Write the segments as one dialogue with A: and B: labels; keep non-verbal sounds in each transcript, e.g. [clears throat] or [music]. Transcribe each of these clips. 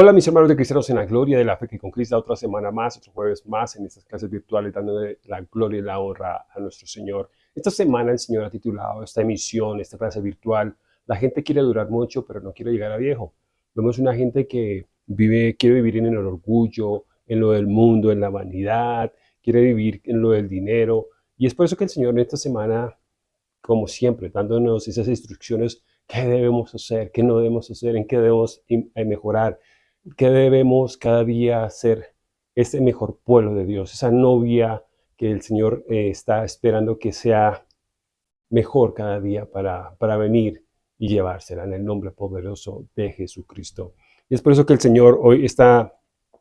A: Hola mis hermanos de Cristianos en la Gloria de la Fe que conquista otra semana más, otro jueves más en estas clases virtuales dándole la gloria y la honra a nuestro Señor. Esta semana el Señor ha titulado esta emisión, esta clase virtual, la gente quiere durar mucho pero no quiere llegar a viejo. Vemos una gente que vive, quiere vivir en el orgullo, en lo del mundo, en la vanidad, quiere vivir en lo del dinero. Y es por eso que el Señor en esta semana, como siempre, dándonos esas instrucciones, qué debemos hacer, qué no debemos hacer, en qué debemos eh, mejorar, que debemos cada día ser ese mejor pueblo de Dios, esa novia que el Señor eh, está esperando que sea mejor cada día para, para venir y llevársela en el nombre poderoso de Jesucristo. Y es por eso que el Señor hoy está,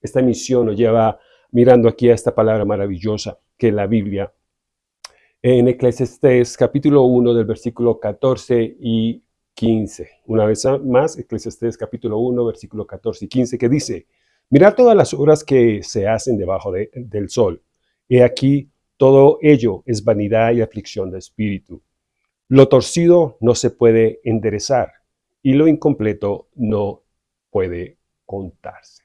A: esta misión nos lleva mirando aquí a esta palabra maravillosa que es la Biblia. En Eclesiastés capítulo 1 del versículo 14 y 15. Una vez más, Eclesiastés capítulo 1, versículo 14 y 15, que dice, Mirad todas las obras que se hacen debajo del sol. He aquí, todo ello es vanidad y aflicción de espíritu. Lo torcido no se puede enderezar y lo incompleto no puede contarse.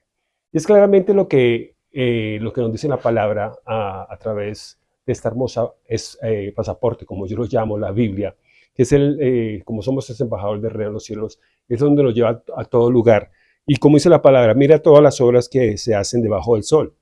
A: Es claramente lo que, eh, lo que nos dice la palabra a, través de esta hermosa es, eh, pasaporte, como yo lo llamo, la Biblia, que es el, eh, como somos ese embajador del reino de los cielos, es donde nos lleva a, todo lugar. Y como dice la palabra, mira todas las obras que se hacen debajo del sol,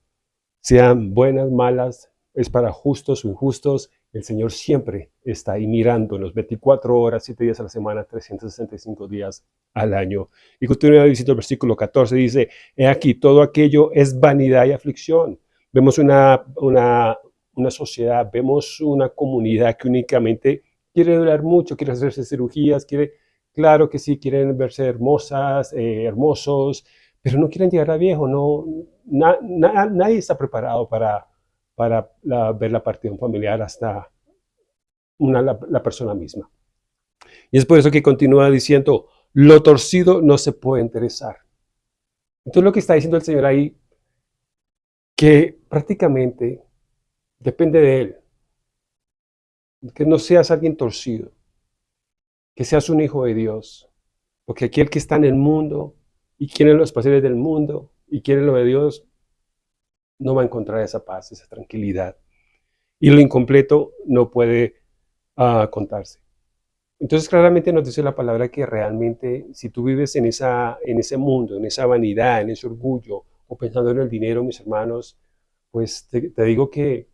A: sean buenas, malas, es para justos o injustos, el Señor siempre está ahí mirándonos 24 horas, 7 días a la semana, 365 días al año. Y continúa diciendo el versículo 14, dice, he aquí, todo aquello es vanidad y aflicción. Vemos una, una, una sociedad, vemos una comunidad que únicamente quiere durar mucho, quiere hacerse cirugías, quiere, claro que sí, quieren verse hermosas, eh, hermosos, pero no quieren llegar a viejo, no, nadie está preparado para, para ver la partición familiar hasta una, la, persona misma. Y es por eso que continúa diciendo, lo torcido no se puede interesar. Entonces lo que está diciendo el Señor ahí, que prácticamente depende de Él que no seas alguien torcido, que seas un hijo de Dios, porque aquel que está en el mundo y quiere los placeres del mundo y quiere lo de Dios, no va a encontrar esa paz, esa tranquilidad. Y lo incompleto no puede ah, contarse. Entonces claramente nos dice la palabra que realmente si tú vives en, esa, en ese mundo, en esa vanidad, en ese orgullo, o pensando en el dinero, mis hermanos, pues te, te digo que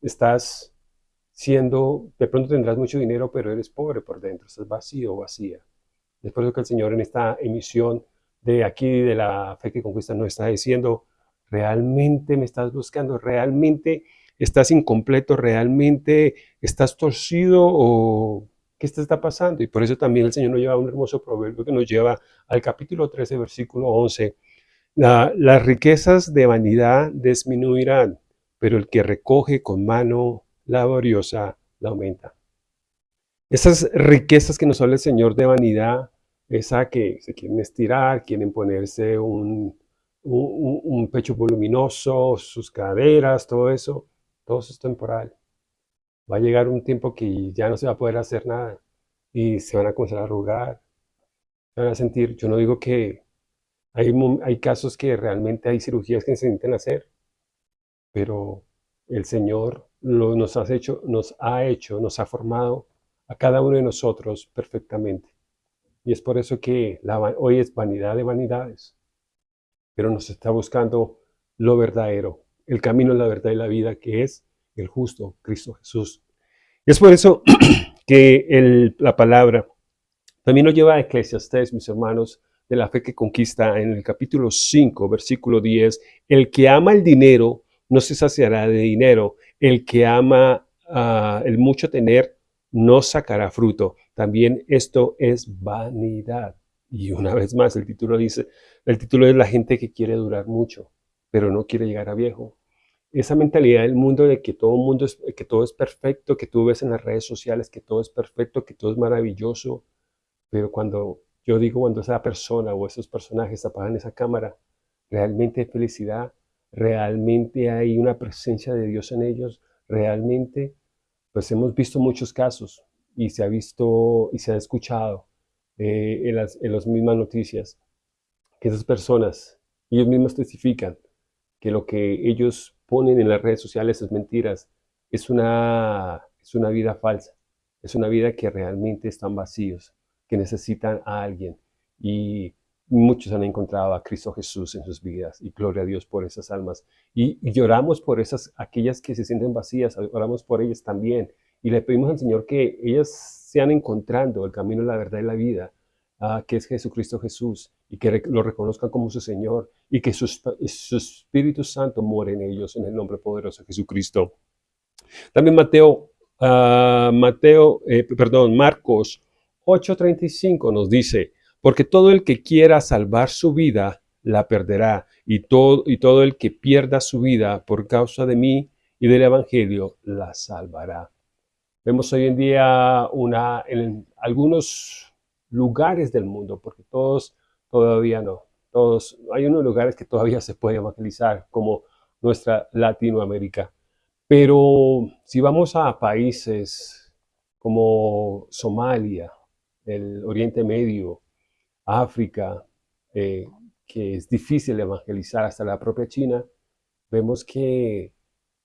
A: estás siendo, de pronto tendrás mucho dinero, pero eres pobre por dentro, estás vacío o vacía. Es por eso que el Señor en esta emisión de aquí, de la fe que conquista, nos está diciendo, realmente me estás buscando, realmente estás incompleto, realmente estás torcido o qué te está pasando. Y por eso también el Señor nos lleva un hermoso proverbio que nos lleva al capítulo 13, versículo 11. las riquezas de vanidad disminuirán, pero el que recoge con mano laboriosa la aumenta. Esas riquezas que nos habla el Señor de vanidad, esa que se quieren estirar, quieren ponerse un, un, pecho voluminoso, sus caderas, todo eso, todo eso es temporal. Va a llegar un tiempo que ya no se va a poder hacer nada y se van a comenzar a arrugar, se van a sentir, yo no digo que hay, hay casos que realmente hay cirugías que se necesitan hacer, pero el Señor nos, has hecho, nos ha hecho, nos ha formado a cada uno de nosotros perfectamente. Y es por eso que hoy es vanidad de vanidades, pero nos está buscando lo verdadero, el camino, la verdad y la vida, que es el justo Cristo Jesús. Y es por eso [clears throat] que la palabra también nos lleva a Eclesiastés, mis hermanos, de la fe que conquista en el capítulo 5, versículo 10, el que ama el dinero no se saciará de dinero. El que ama ah, el mucho tener no sacará fruto. También esto es vanidad. Y una vez más, el título dice, el título es la gente que quiere durar mucho, pero no quiere llegar a viejo. Esa mentalidad del mundo de que todo, mundo es, que todo es perfecto, que tú ves en las redes sociales que todo es perfecto, que todo es maravilloso, pero cuando yo digo cuando esa persona o esos personajes apagan esa cámara, realmente hay felicidad, realmente hay una presencia de Dios en ellos, realmente, pues hemos visto muchos casos y se ha visto y se ha escuchado eh, en, las, mismas noticias que esas personas Ellos mismos testifican que lo que ellos ponen en las redes sociales es mentiras, es una, es una vida falsa, es una vida que realmente están vacíos, que necesitan a alguien. Y muchos han encontrado a Cristo Jesús en sus vidas y gloria a Dios por esas almas. Y, lloramos por esas, aquellas que se sienten vacías, oramos por ellas también. Y le pedimos al Señor que ellas sean encontrando el camino, la verdad y la vida, ah, que es Jesucristo Jesús, y que lo reconozcan como su Señor, y que su, Espíritu Santo more en ellos, en el nombre poderoso de Jesucristo. También Mateo, uh, Mateo eh, perdón, Marcos 8.35 nos dice, porque todo el que quiera salvar su vida, la perderá, y todo, y todo el que pierda su vida por causa de mí y del Evangelio, la salvará. Vemos hoy en día una, en algunos lugares del mundo, porque todos todavía no, todos, hay unos lugares que todavía se puede evangelizar, como nuestra Latinoamérica. Pero si vamos a países como Somalia, el Oriente Medio, África, eh, que es difícil evangelizar hasta la propia China, vemos que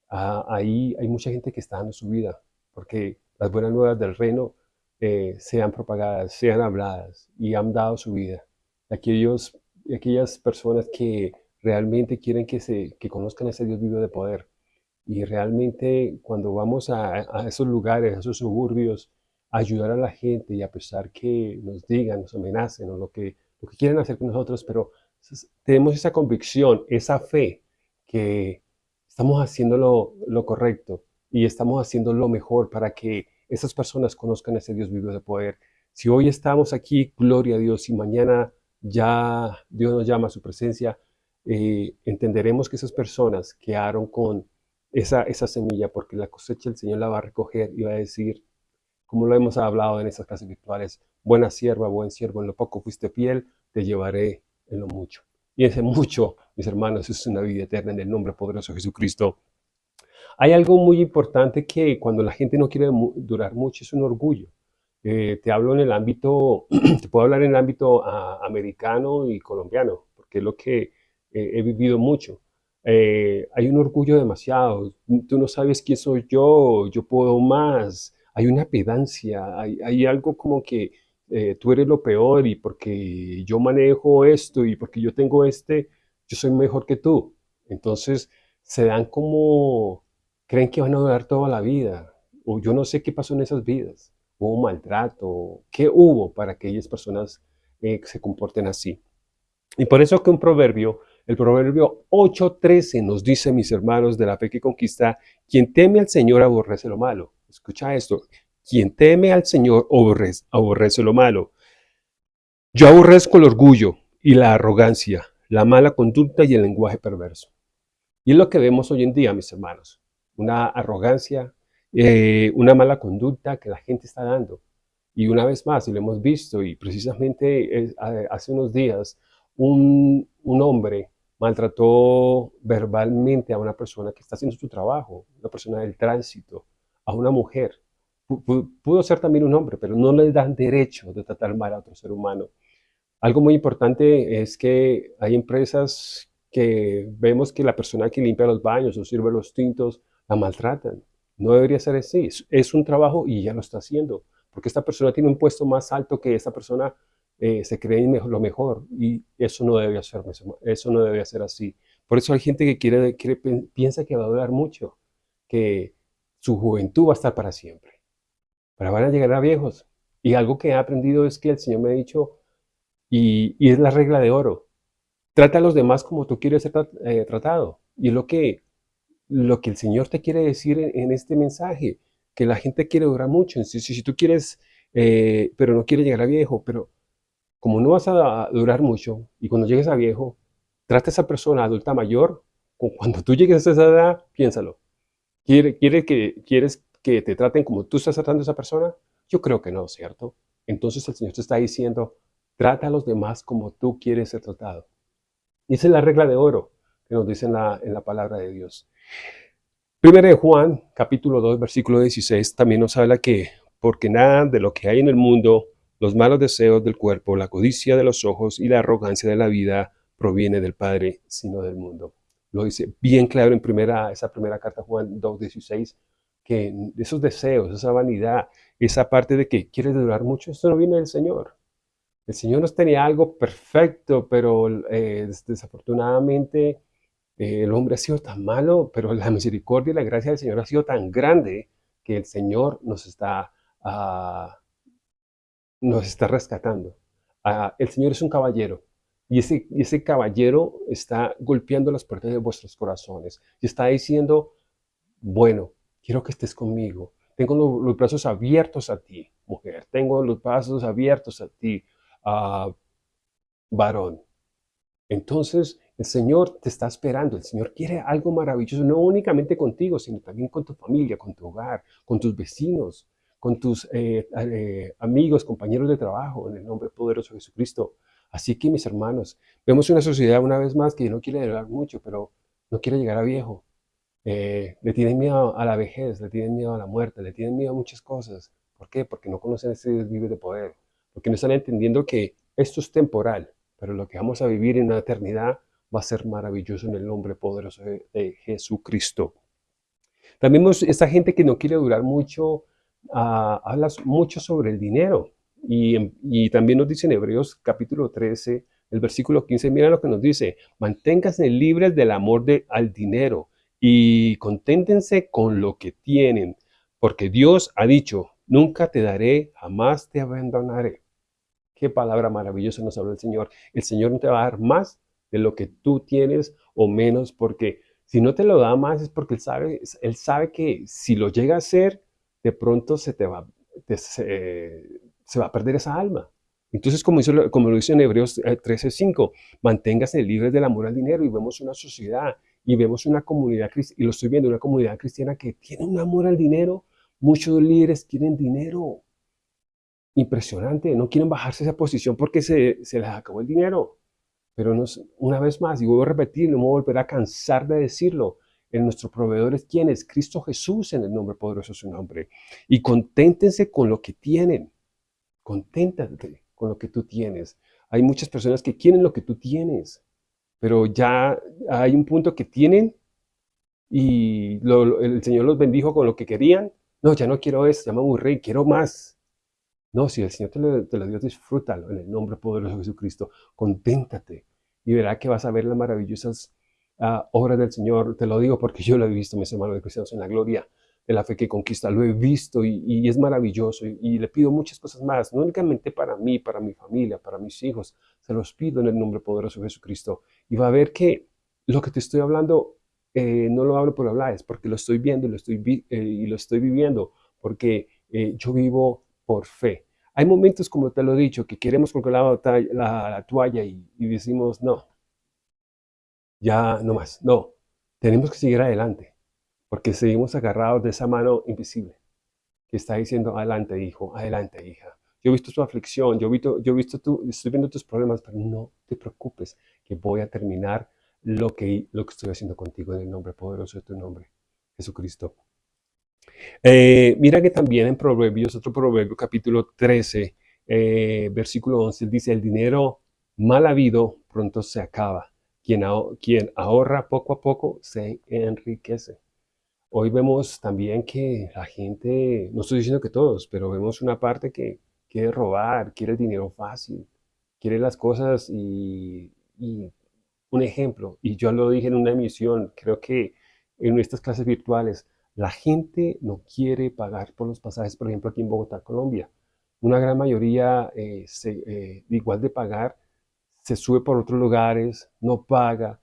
A: ah, ahí hay mucha gente que está dando su vida, porque las buenas nuevas del reino eh, sean propagadas, sean habladas y han dado su vida. Aquellos, aquellas personas que realmente quieren que, se, que conozcan a ese Dios vivo de poder. Y realmente cuando vamos a, a esos lugares, a esos suburbios, ayudar a la gente y a pesar que nos digan, nos amenacen o lo que, lo que quieren hacer con nosotros, pero tenemos esa convicción, esa fe que estamos haciendo lo, lo correcto y estamos haciendo lo mejor para que esas personas conozcan a ese Dios vivo de poder. Si hoy estamos aquí, gloria a Dios, y mañana ya Dios nos llama a su presencia, eh, entenderemos que esas personas quedaron con esa, esa semilla, porque la cosecha el Señor la va a recoger y va a decir, como lo hemos hablado en estas clases virtuales, buena sierva, buen siervo, en lo poco fuiste fiel, te llevaré en lo mucho. Y ese mucho, mis hermanos, es una vida eterna en el nombre poderoso de Jesucristo. Hay algo muy importante que cuando la gente no quiere durar mucho es un orgullo. Eh, te hablo en el ámbito, [clears throat] te puedo hablar en el ámbito ah, americano y colombiano, porque es lo que eh, he vivido mucho. Eh, hay un orgullo demasiado. Tú no sabes quién soy yo, yo puedo más, hay una pedancia, hay, algo como que eh, tú eres lo peor y porque yo manejo esto y porque yo tengo este, yo soy mejor que tú. Entonces se dan como, creen que van a durar toda la vida, o yo no sé qué pasó en esas vidas, hubo maltrato, qué hubo para que aquellas personas eh, se comporten así. Y por eso que un proverbio, el proverbio 8.13 nos dice, mis hermanos de la fe que conquista, quien teme al Señor aborrece lo malo Escucha esto. Quien teme al Señor aborrece, lo malo. Yo aborrezco el orgullo y la arrogancia, la mala conducta y el lenguaje perverso. Y es lo que vemos hoy en día, mis hermanos. Una arrogancia, eh, una mala conducta que la gente está dando. Y una vez más, y lo hemos visto, y precisamente hace unos días, un, un hombre maltrató verbalmente a una persona que está haciendo su trabajo, una persona del tránsito, a una mujer. Pudo ser también un hombre, pero no le dan derecho de tratar mal a otro ser humano. Algo muy importante es que hay empresas que vemos que la persona que limpia los baños o sirve los tintos la maltratan. No debería ser así. Es un trabajo y ya lo está haciendo. Porque esta persona tiene un puesto más alto que esta persona eh, se cree lo mejor. Y eso no debe ser, eso no debe ser así. Por eso hay gente que quiere, piensa que va a durar mucho. Que su juventud va a estar para siempre. Pero van a llegar a viejos. Y algo que he aprendido es que el Señor me ha dicho, y, es la regla de oro, trata a los demás como tú quieres ser eh, tratado. Y es lo que, lo que el Señor te quiere decir en, este mensaje, que la gente quiere durar mucho. Si, si, tú quieres, eh, pero no quieres llegar a viejo, pero como no vas a durar mucho, y cuando llegues a viejo, trata a esa persona adulta mayor, cuando tú llegues a esa edad, piénsalo, ¿Quiere, que, ¿Quieres que te traten como tú estás tratando a esa persona? Yo creo que no, ¿cierto? Entonces el Señor te está diciendo, trata a los demás como tú quieres ser tratado. Y esa es la regla de oro que nos dice en la, en la palabra de Dios. Primero de Juan, capítulo 2, versículo 16, también nos habla que, porque nada de lo que hay en el mundo, los malos deseos del cuerpo, la codicia de los ojos y la arrogancia de la vida proviene del Padre, sino del mundo. Lo dice bien claro en primera, esa primera carta Juan 2.16, que esos deseos, esa vanidad, esa parte de que quieres durar mucho, esto no viene del Señor. El Señor nos tenía algo perfecto, pero eh, desafortunadamente eh, el hombre ha sido tan malo, pero la misericordia y la gracia del Señor ha sido tan grande que el Señor nos está, ah, nos está rescatando. Ah, el Señor es un caballero y ese, ese caballero está golpeando las puertas de vuestros corazones y está diciendo, bueno, quiero que estés conmigo. Tengo los, brazos abiertos a ti, mujer. Tengo los brazos abiertos a ti, uh, varón. Entonces, el Señor te está esperando. El Señor quiere algo maravilloso, no únicamente contigo, sino también con tu familia, con tu hogar, con tus vecinos, con tus eh, eh, amigos, compañeros de trabajo, en el nombre poderoso de Jesucristo. Así que, mis hermanos, vemos una sociedad una vez más que no quiere durar mucho, pero no quiere llegar a viejo. Eh, le tienen miedo a la vejez, le tienen miedo a la muerte, le tienen miedo a muchas cosas. ¿Por qué? Porque no conocen ese Dios de poder. Porque no están entendiendo que esto es temporal, pero lo que vamos a vivir en la eternidad va a ser maravilloso en el nombre poderoso de, Jesucristo. También esta gente que no quiere durar mucho, ah, habla mucho sobre el dinero. Y, también nos dice en Hebreos capítulo 13, el versículo 15, mira lo que nos dice, manténganse libres del amor de, al dinero y conténtense con lo que tienen, porque Dios ha dicho, nunca te daré, jamás te abandonaré. Qué palabra maravillosa nos habla el Señor. El Señor no te va a dar más de lo que tú tienes o menos, porque si no te lo da más es porque Él sabe, él sabe que si lo llega a hacer, de pronto se te va, se, va a perder esa alma. Entonces, como, lo dice en Hebreos 13.5, eh, manténgase libres del amor al dinero y vemos una sociedad y vemos una comunidad, y lo estoy viendo, una comunidad cristiana que tiene un amor al dinero. Muchos líderes quieren dinero. Impresionante, no quieren bajarse esa posición porque se, se les acabó el dinero. Pero una vez más, y vuelvo a repetir, no me voy a volver a cansar de decirlo, en nuestro proveedor es quién es Cristo Jesús en el nombre poderoso de su nombre. Y conténtense con lo que tienen. Conténtate con lo que tú tienes. Hay muchas personas que quieren lo que tú tienes, pero ya hay un punto que tienen y el Señor los bendijo con lo que querían. No, ya no quiero eso, ya me aburrí, quiero más. No, si el Señor te lo, te lo dio, disfrútalo en el nombre poderoso de Jesucristo. Conténtate y verá que vas a ver las maravillosas uh, obras del Señor. Te lo digo porque yo lo he visto, mis hermanos de cristianos, en la gloria la fe que conquista. Lo he visto y, es maravilloso y, le pido muchas cosas más, no únicamente para mí, para mi familia, para mis hijos. Se los pido en el nombre poderoso de Jesucristo. Y va a ver que lo que te estoy hablando eh, no lo hablo por hablar, es porque lo estoy viendo y lo estoy, eh, y lo estoy viviendo, porque eh, yo vivo por fe. Hay momentos, como te lo he dicho, que queremos colgar la, toalla y, decimos, no, ya no más, no, tenemos que seguir adelante, porque seguimos agarrados de esa mano invisible que está diciendo, adelante hijo, adelante hija. Yo he visto tu aflicción, yo he visto, yo he visto tu, estoy viendo tus problemas, pero no te preocupes, que voy a terminar lo que, lo que estoy haciendo contigo en el nombre poderoso de tu nombre, Jesucristo. Eh, mira que también en Proverbios, otro proverbio, capítulo 13, eh, versículo 11, dice, el dinero mal habido pronto se acaba. Quien, quien ahorra poco a poco se enriquece. Hoy vemos también que la gente, no estoy diciendo que todos, pero vemos una parte que quiere robar, quiere el dinero fácil, quiere las cosas y, un ejemplo, y yo lo dije en una emisión, creo que en estas clases virtuales, la gente no quiere pagar por los pasajes, por ejemplo, aquí en Bogotá, Colombia. Una gran mayoría, eh, eh, igual de pagar, se sube por otros lugares, no paga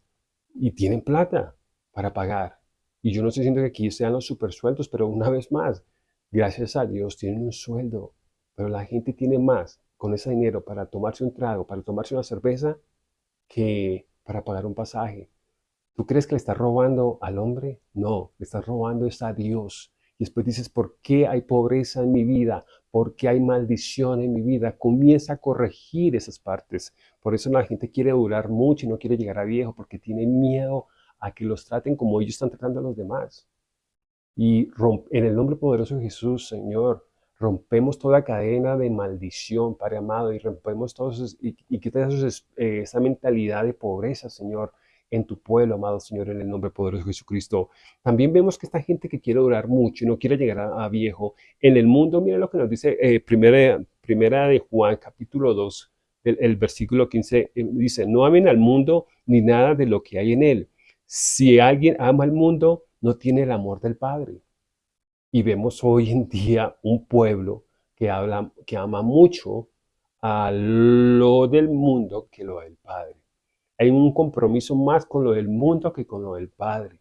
A: y tienen plata para pagar. Y yo no estoy diciendo que aquí sean los super sueldos, pero una vez más, gracias a Dios tienen un sueldo, pero la gente tiene más con ese dinero para tomarse un trago, para tomarse una cerveza, que para pagar un pasaje. ¿Tú crees que le estás robando al hombre? No, le estás robando a Dios. Y después dices, ¿por qué hay pobreza en mi vida? ¿Por qué hay maldición en mi vida? Comienza a corregir esas partes. Por eso la gente quiere durar mucho y no quiere llegar a viejo, porque tiene miedo a que los traten como ellos están tratando a los demás. Y en el nombre poderoso de Jesús, Señor, rompemos toda cadena de maldición, Padre amado, y rompemos todos y, y quitas eh, esa mentalidad de pobreza, Señor, en tu pueblo, amado Señor, en el nombre poderoso de Jesucristo. También vemos que esta gente que quiere durar mucho y no quiere llegar a, viejo, en el mundo, mira lo que nos dice eh, primera, primera de Juan, capítulo 2, el, versículo 15, eh, dice, no amen al mundo ni nada de lo que hay en él. Si alguien ama al mundo, no tiene el amor del Padre. Y vemos hoy en día un pueblo que, habla, que ama mucho a lo del mundo que lo del Padre. Hay un compromiso más con lo del mundo que con lo del Padre.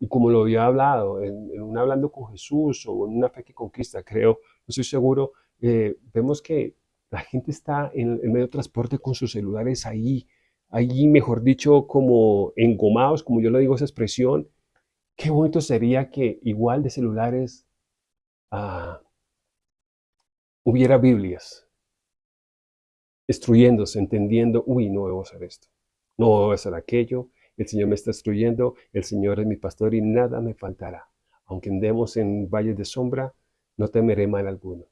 A: Y como lo había hablado, en, un hablando con Jesús o en una fe que conquista, creo, no estoy seguro, eh, vemos que la gente está en el medio de transporte con sus celulares ahí, ahí, mejor dicho, como engomados, como yo le digo esa expresión. Qué bonito sería que igual de celulares ah, hubiera Biblias, instruyéndose, entendiendo, uy, no debo hacer esto no a hacer aquello, el Señor me está instruyendo, el Señor es mi pastor y nada me faltará. Aunque andemos en valles de sombra, no temeré mal alguno.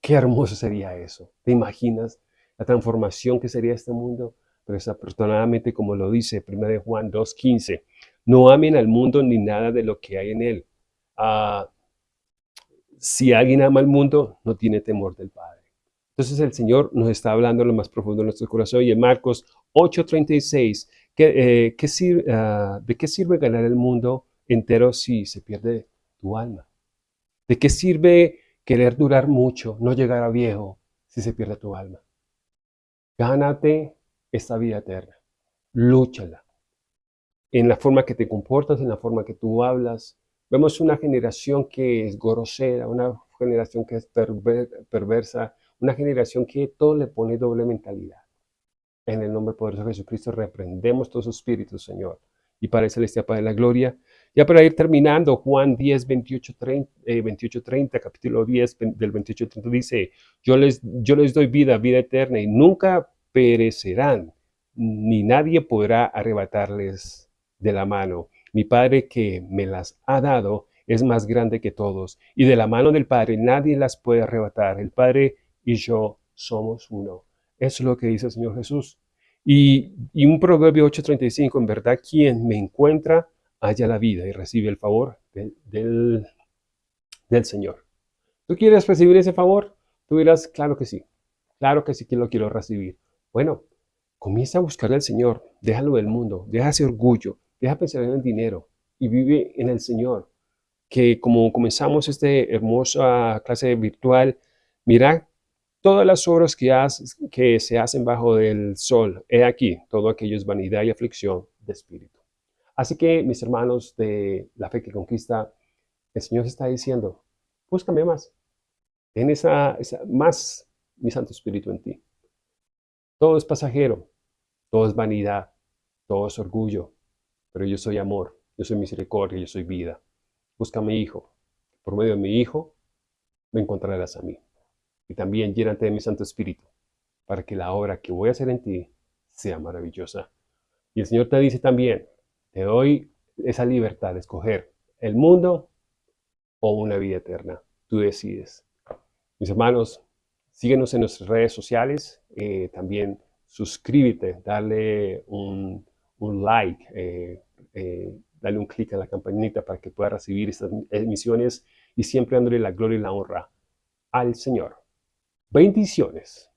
A: Qué hermoso sería eso. ¿Te imaginas la transformación que sería este mundo? Pero desafortunadamente, como lo dice 1 Juan 2.15, no amen al mundo ni nada de lo que hay en él. Ah, si alguien ama al mundo, no tiene temor del Padre. Entonces el Señor nos está hablando lo más profundo de nuestro corazón y en Marcos 8:36, ¿qué, eh, sirve, ah, ¿de qué sirve ganar el mundo entero si se pierde tu alma? ¿De qué sirve querer durar mucho, no llegar a viejo si se pierde tu alma? Gánate esta vida eterna, lúchala. En la forma que te comportas, en la forma que tú hablas. Vemos una generación que es grosera, una generación que es perversa, una generación que todo le pone doble mentalidad. En el nombre poderoso de Jesucristo reprendemos todos sus espíritus, Señor. Y para el celestial Padre de la Gloria. Ya para ir terminando, Juan 10, 28, 30, 28, 30 capítulo 10 del 28, 30 dice, yo les, yo les doy vida, vida eterna, y nunca perecerán, ni nadie podrá arrebatarles de la mano. Mi Padre que me las ha dado es más grande que todos, y de la mano del Padre nadie las puede arrebatar. El Padre y yo somos uno. Eso es lo que dice el Señor Jesús. Y, un Proverbio 8.35, en verdad, quien me encuentra, haya la vida y recibe el favor del, del Señor. ¿Tú quieres recibir ese favor? Tú dirás, claro que sí, claro que sí que lo quiero recibir. Bueno, comienza a buscar al Señor, déjalo del mundo, deja ese orgullo, deja pensar en el dinero y vive en el Señor. Que como comenzamos esta hermosa clase virtual, mira todas las obras que, se hacen bajo del sol, he aquí, todo aquello es vanidad y aflicción de espíritu. Así que, mis hermanos de la fe que conquista, el Señor está diciendo, búscame más, en esa, más mi Santo Espíritu en ti. Todo es pasajero, todo es vanidad, todo es orgullo, pero yo soy amor, yo soy misericordia, yo soy vida. Busca a mi Hijo. Por medio de mi Hijo, me encontrarás a mí y también llénate de mi Santo Espíritu, para que la obra que voy a hacer en ti sea maravillosa. Y el Señor te dice también, te doy esa libertad de escoger el mundo o una vida eterna. Tú decides. Mis hermanos, síguenos en nuestras redes sociales. Eh, también suscríbete, dale un, like, eh, eh, dale un clic a la campanita para que puedas recibir estas emisiones y siempre dándole la gloria y la honra al Señor. Bendiciones.